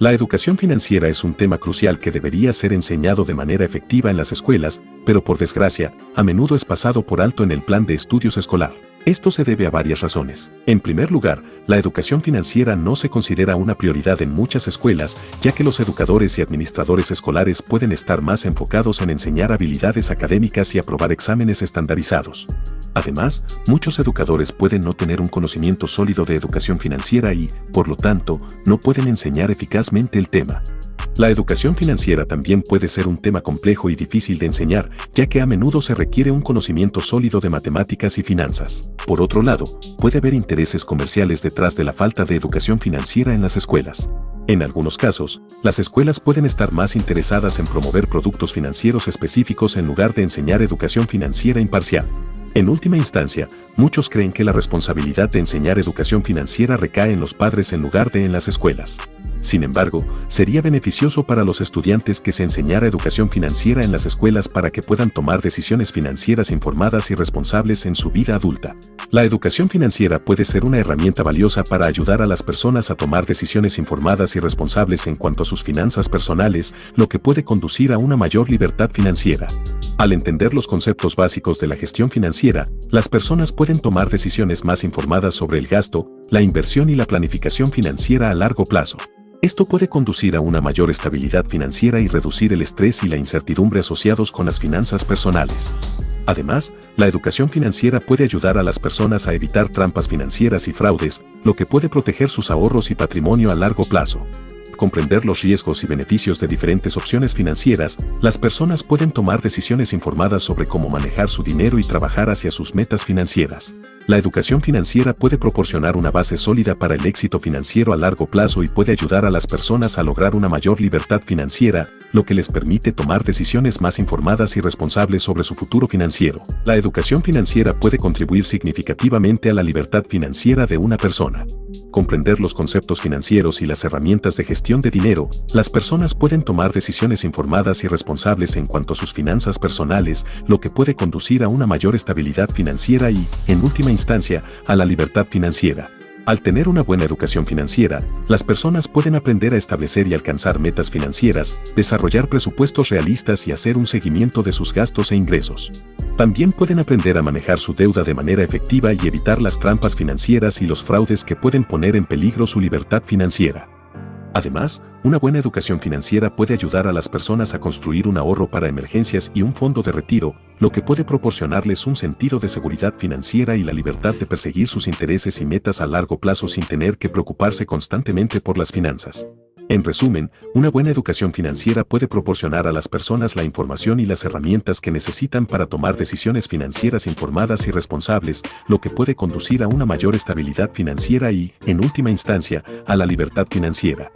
La educación financiera es un tema crucial que debería ser enseñado de manera efectiva en las escuelas, pero por desgracia, a menudo es pasado por alto en el plan de estudios escolar. Esto se debe a varias razones. En primer lugar, la educación financiera no se considera una prioridad en muchas escuelas, ya que los educadores y administradores escolares pueden estar más enfocados en enseñar habilidades académicas y aprobar exámenes estandarizados. Además, muchos educadores pueden no tener un conocimiento sólido de educación financiera y, por lo tanto, no pueden enseñar eficazmente el tema. La educación financiera también puede ser un tema complejo y difícil de enseñar, ya que a menudo se requiere un conocimiento sólido de matemáticas y finanzas. Por otro lado, puede haber intereses comerciales detrás de la falta de educación financiera en las escuelas. En algunos casos, las escuelas pueden estar más interesadas en promover productos financieros específicos en lugar de enseñar educación financiera imparcial. En última instancia, muchos creen que la responsabilidad de enseñar educación financiera recae en los padres en lugar de en las escuelas. Sin embargo, sería beneficioso para los estudiantes que se enseñara educación financiera en las escuelas para que puedan tomar decisiones financieras informadas y responsables en su vida adulta. La educación financiera puede ser una herramienta valiosa para ayudar a las personas a tomar decisiones informadas y responsables en cuanto a sus finanzas personales, lo que puede conducir a una mayor libertad financiera. Al entender los conceptos básicos de la gestión financiera, las personas pueden tomar decisiones más informadas sobre el gasto, la inversión y la planificación financiera a largo plazo. Esto puede conducir a una mayor estabilidad financiera y reducir el estrés y la incertidumbre asociados con las finanzas personales. Además, la educación financiera puede ayudar a las personas a evitar trampas financieras y fraudes, lo que puede proteger sus ahorros y patrimonio a largo plazo comprender los riesgos y beneficios de diferentes opciones financieras, las personas pueden tomar decisiones informadas sobre cómo manejar su dinero y trabajar hacia sus metas financieras. La educación financiera puede proporcionar una base sólida para el éxito financiero a largo plazo y puede ayudar a las personas a lograr una mayor libertad financiera, lo que les permite tomar decisiones más informadas y responsables sobre su futuro financiero. La educación financiera puede contribuir significativamente a la libertad financiera de una persona. Comprender los conceptos financieros y las herramientas de gestión de dinero, las personas pueden tomar decisiones informadas y responsables en cuanto a sus finanzas personales, lo que puede conducir a una mayor estabilidad financiera y, en última instancia, a la libertad financiera. Al tener una buena educación financiera, las personas pueden aprender a establecer y alcanzar metas financieras, desarrollar presupuestos realistas y hacer un seguimiento de sus gastos e ingresos. También pueden aprender a manejar su deuda de manera efectiva y evitar las trampas financieras y los fraudes que pueden poner en peligro su libertad financiera. Además, una buena educación financiera puede ayudar a las personas a construir un ahorro para emergencias y un fondo de retiro, lo que puede proporcionarles un sentido de seguridad financiera y la libertad de perseguir sus intereses y metas a largo plazo sin tener que preocuparse constantemente por las finanzas. En resumen, una buena educación financiera puede proporcionar a las personas la información y las herramientas que necesitan para tomar decisiones financieras informadas y responsables, lo que puede conducir a una mayor estabilidad financiera y, en última instancia, a la libertad financiera.